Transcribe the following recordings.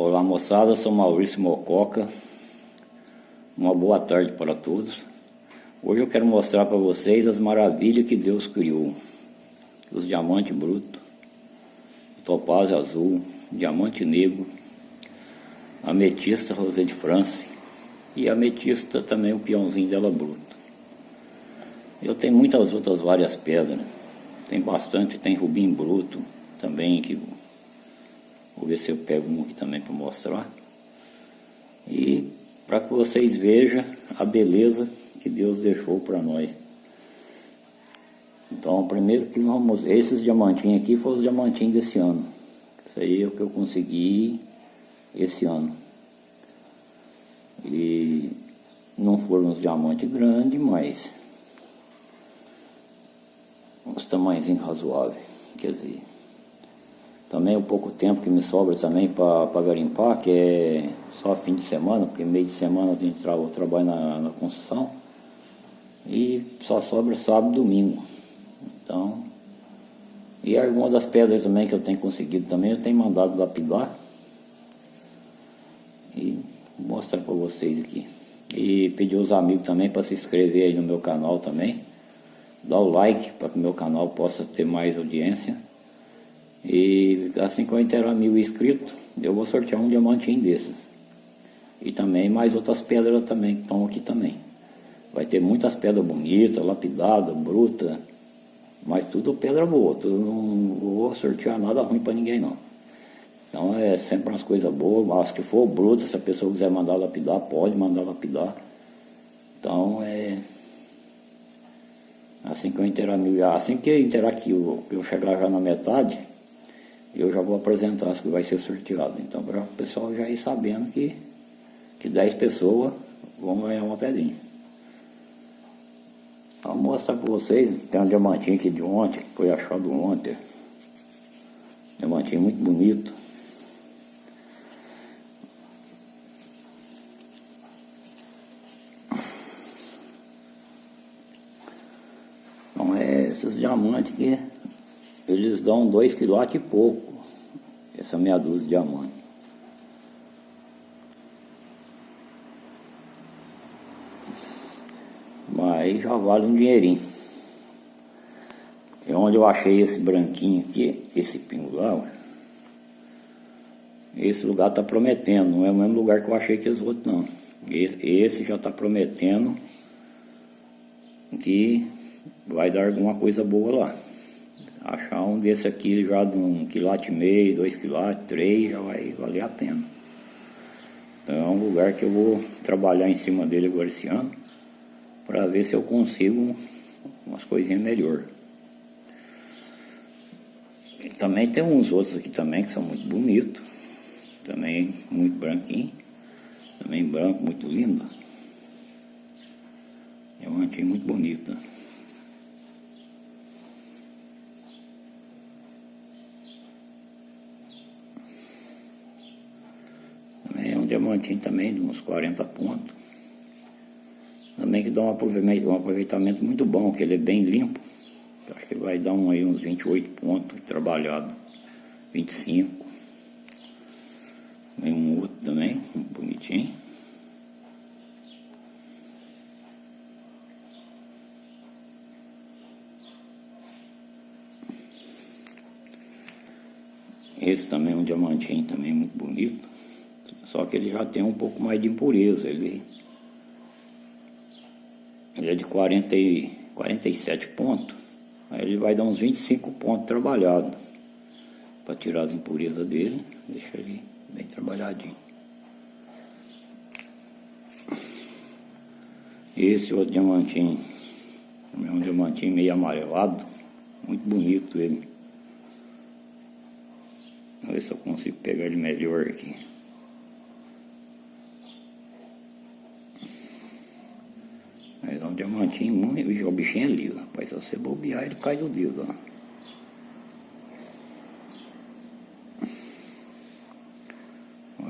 Olá moçada, sou Maurício Mococa. Uma boa tarde para todos. Hoje eu quero mostrar para vocês as maravilhas que Deus criou. Os diamantes brutos, topázio azul, diamante negro, ametista rosé de França e ametista também o peãozinho dela bruto. Eu tenho muitas outras várias pedras. Tem bastante, tem rubim bruto também que Vou ver se eu pego um aqui também para mostrar. E para que vocês vejam a beleza que Deus deixou para nós. Então, primeiro que vamos... Esses diamantinhos aqui foram os diamantinhos desse ano. Isso aí é o que eu consegui esse ano. E não foram os diamantes grandes, mas... Uns tamanhozinhos razoáveis. Quer dizer... Também o pouco tempo que me sobra também para garimpar, que é só fim de semana, porque meio de semana a gente tra eu trabalho na, na construção. E só sobra sábado e domingo. Então, e alguma das pedras também que eu tenho conseguido também, eu tenho mandado lapidar. E vou mostrar para vocês aqui. E pedir aos amigos também para se inscrever aí no meu canal também. Dar o like para que o meu canal possa ter mais audiência. E assim que eu inteirar mil inscritos, eu vou sortear um diamantinho desses. E também mais outras pedras também que estão aqui também. Vai ter muitas pedras bonitas, lapidadas, brutas, mas tudo pedra boa. Tudo não vou sortear nada ruim para ninguém não. Então é sempre umas coisas boas, mas que for bruta, se a pessoa quiser mandar lapidar, pode mandar lapidar. Então é. Assim que eu inteirar mil, assim que eu aqui, eu, eu chegar já na metade, eu já vou apresentar as que vai ser sorteado. Então, para o pessoal já ir sabendo que, que 10 pessoas vão ganhar uma pedrinha. Vou mostrar para vocês, tem um diamantinho aqui de ontem, que foi achado ontem. Diamantinho muito bonito. Então é esses diamantes que eles dão dois quilates e pouco, essa meia dúzia de diamante. Mas já vale um dinheirinho. É onde eu achei esse branquinho aqui, esse pinguão. Esse lugar tá prometendo, não é o mesmo lugar que eu achei que os outros não. Esse, esse já tá prometendo que vai dar alguma coisa boa lá. Achar um desse aqui já de um quilate e meio, dois quilates, três, já vai valer a pena. Então é um lugar que eu vou trabalhar em cima dele agora esse ano, para ver se eu consigo umas coisinhas melhor. E também tem uns outros aqui também que são muito bonitos, também muito branquinho, também branco, muito lindo. É um antigo muito bonito. Diamantinho também, de uns 40 pontos. Também que dá um aproveitamento, muito bom, que ele é bem limpo. Acho que vai dar um, aí, uns 28 pontos trabalhado, 25. Tem um outro também, bonitinho. Esse também é um diamantinho também muito bonito. Só que ele já tem um pouco mais de impureza. Ele, ele é de 40 e, 47 pontos. Aí ele vai dar uns 25 pontos trabalhados. Para tirar as impurezas dele. Deixa ele bem trabalhadinho. Esse outro diamantinho. É um diamantinho meio amarelado. Muito bonito ele. Vamos ver se eu consigo pegar ele melhor aqui. Mas é um diamantinho muito. O bichinho é liso, rapaz. Se você bobear, ele cai do dedo, ó.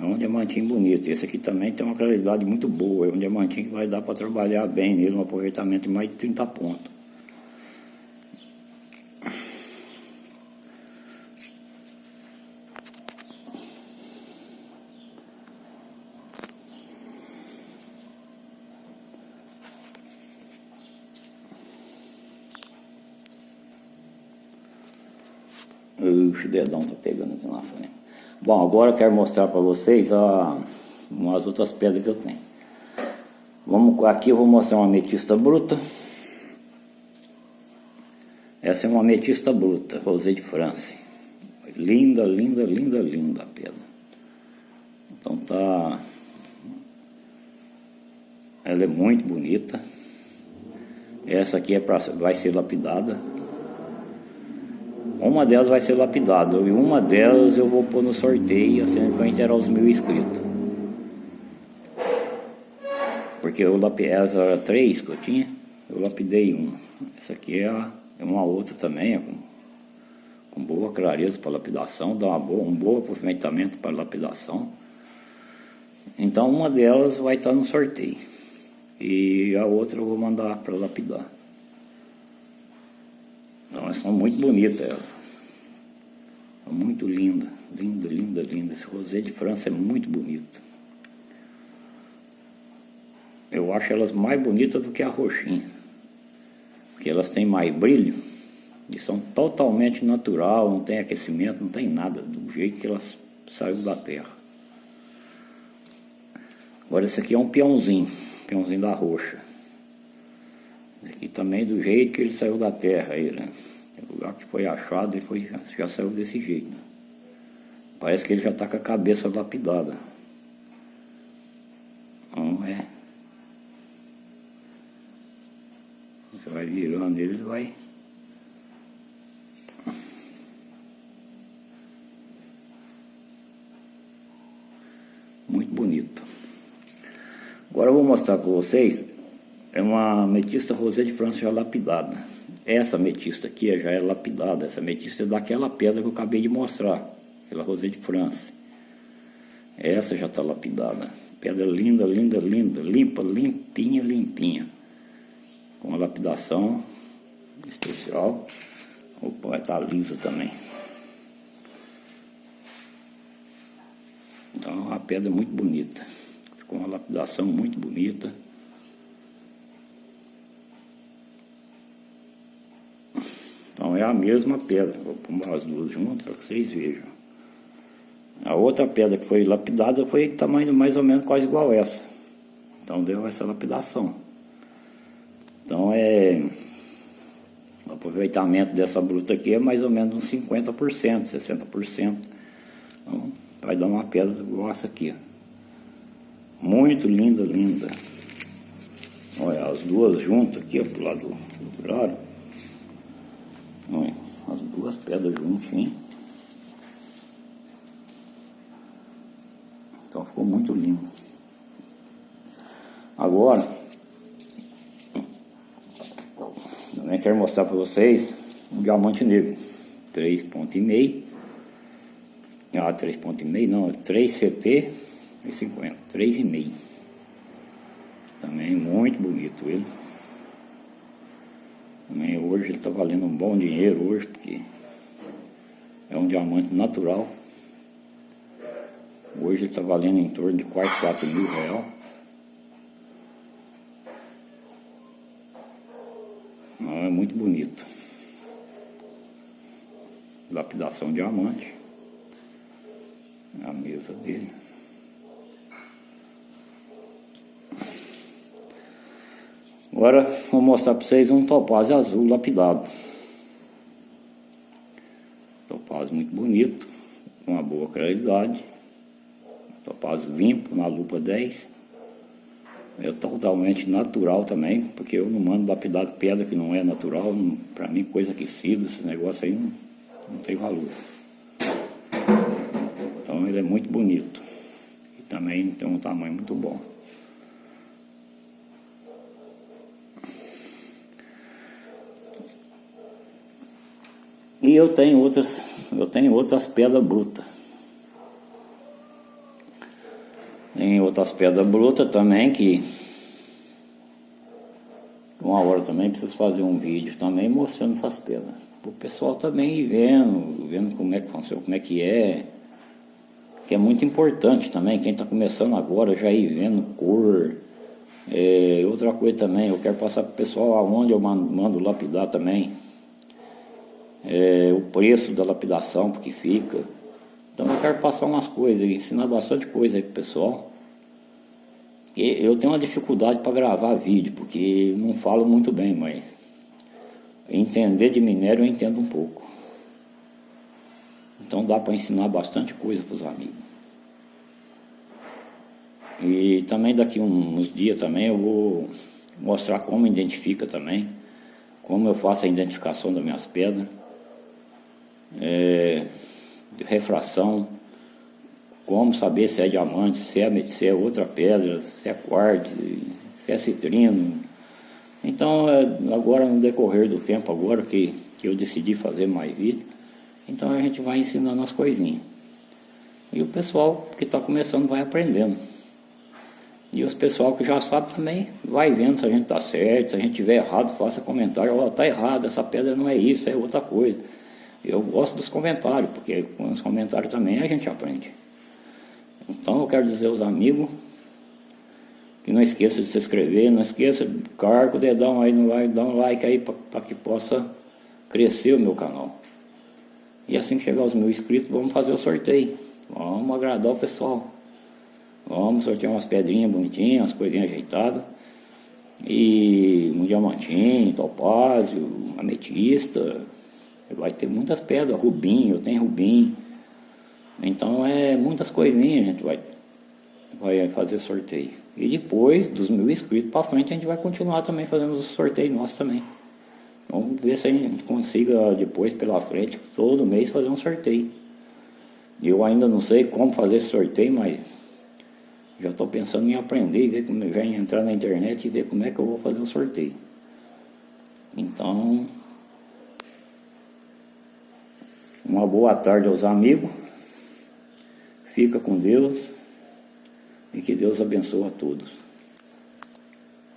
É um diamantinho bonito. Esse aqui também tem uma claridade muito boa. É um diamantinho que vai dar para trabalhar bem nele, um aproveitamento de mais de 30 pontos. O dedão tá pegando aqui na frente. Bom, agora eu quero mostrar para vocês a, umas outras pedras que eu tenho. Vamos, aqui eu vou mostrar uma ametista bruta. Essa é uma ametista bruta, Rosé de France. Linda, linda, linda, linda a pedra. Então tá... Ela é muito bonita. Essa aqui é pra, vai ser lapidada. Uma delas vai ser lapidada e uma delas eu vou pôr no sorteio, assim vai inteirar os mil inscritos. Porque eu lapidei, essa três que eu tinha, eu lapidei uma. Essa aqui é, é uma outra também, é com, com boa clareza para lapidação, dá uma boa, um bom aproveitamento para lapidação. Então uma delas vai estar no sorteio. E a outra eu vou mandar para lapidar. Elas são muito bonitas elas. Muito linda, linda, linda, linda. Esse rosé de França é muito bonito. Eu acho elas mais bonitas do que a roxinha. Porque elas têm mais brilho e são totalmente natural, não tem aquecimento, não tem nada, do jeito que elas saíram da terra. Agora esse aqui é um peãozinho, peãozinho da roxa. Aqui também do jeito que ele saiu da terra, aí, né? O lugar que foi achado, ele foi, já saiu desse jeito. Né? Parece que ele já está com a cabeça lapidada. Não é. Você vai virando ele, vai. Muito bonito. Agora eu vou mostrar para vocês. É uma ametista rosé de França já lapidada. Essa ametista aqui já é lapidada. Essa ametista é daquela pedra que eu acabei de mostrar. Aquela rosé de França. Essa já está lapidada. Pedra linda, linda, linda. Limpa, limpinha, limpinha. Com uma lapidação especial. Opa, vai estar tá lisa também. Então é uma pedra muito bonita. Ficou uma lapidação muito bonita. É a mesma pedra. Vou pôr as duas juntas para que vocês vejam. A outra pedra que foi lapidada foi de tamanho mais ou menos quase igual essa. Então deu essa lapidação. Então é... O aproveitamento dessa bruta aqui é mais ou menos uns 50%, 60%. Então vai dar uma pedra essa aqui. Muito linda, linda. Olha, as duas juntas aqui, ó, pro lado do claro. As duas pedras juntinhas. Então ficou muito lindo. Agora, também quero mostrar para vocês um diamante negro. 3.5. Ah, 3.5 não, 3 CT e 50. 3,5. Também muito bonito ele. Também hoje ele está valendo um bom dinheiro hoje, porque é um diamante natural. Hoje ele está valendo em torno de quase 4 mil reais. É muito bonito. Lapidação diamante. A mesa dele. Agora vou mostrar para vocês um topázio azul lapidado. Topázio muito bonito, com uma boa claridade. Topázio limpo na lupa 10. É totalmente natural também, porque eu não mando lapidar pedra que não é natural. Para mim, coisa aquecida, esses negócios aí não, não tem valor. Então ele é muito bonito. E também tem um tamanho muito bom. E eu tenho outras, eu tenho outras pedras brutas. Tem outras pedras brutas também que uma hora também preciso fazer um vídeo também mostrando essas pedras. O pessoal também ir vendo, vendo como é que funciona, como é que é. Que é muito importante também, quem está começando agora já ir vendo cor. É, outra coisa também, eu quero passar para o pessoal aonde eu mando, mando lapidar também é, o preço da lapidação, porque fica. Então eu quero passar umas coisas, ensinar bastante coisa aí pro pessoal. E eu tenho uma dificuldade para gravar vídeo, porque não falo muito bem, mas entender de minério eu entendo um pouco. Então dá para ensinar bastante coisa para os amigos. E também daqui uns dias também eu vou mostrar como identifica também, como eu faço a identificação das minhas pedras, é, de refração, como saber se é diamante, se é, se é outra pedra, se é quartzo, se é citrino. Então é, agora no decorrer do tempo agora que, que eu decidi fazer mais vídeo, então a gente vai ensinando as coisinhas. E o pessoal que está começando vai aprendendo. E os pessoal que já sabe também vai vendo se a gente está certo, se a gente tiver errado, faça comentário, ó, oh, tá errado, essa pedra não é isso, é outra coisa. Eu gosto dos comentários, porque com os comentários também a gente aprende. Então eu quero dizer aos amigos que não esqueça de se inscrever, não esqueça, carga o dedão aí no like, dá um like aí para que possa crescer o meu canal. E assim que chegar os mil inscritos, vamos fazer o sorteio. Vamos agradar o pessoal. Vamos sortear umas pedrinhas bonitinhas, umas coisinhas ajeitadas. E um diamantinho, topázio, ametista. Vai ter muitas pedras, rubim, eu tenho rubim. Então é muitas coisinhas a gente vai, vai fazer sorteio. E depois, dos mil inscritos para frente, a gente vai continuar também fazendo os sorteios nossos também. Vamos ver se a gente consiga depois pela frente, todo mês fazer um sorteio. Eu ainda não sei como fazer esse sorteio, mas já estou pensando em aprender, ver como já entrar na internet e ver como é que eu vou fazer o sorteio. Então, uma boa tarde aos amigos. Fica com Deus e que Deus abençoe a todos.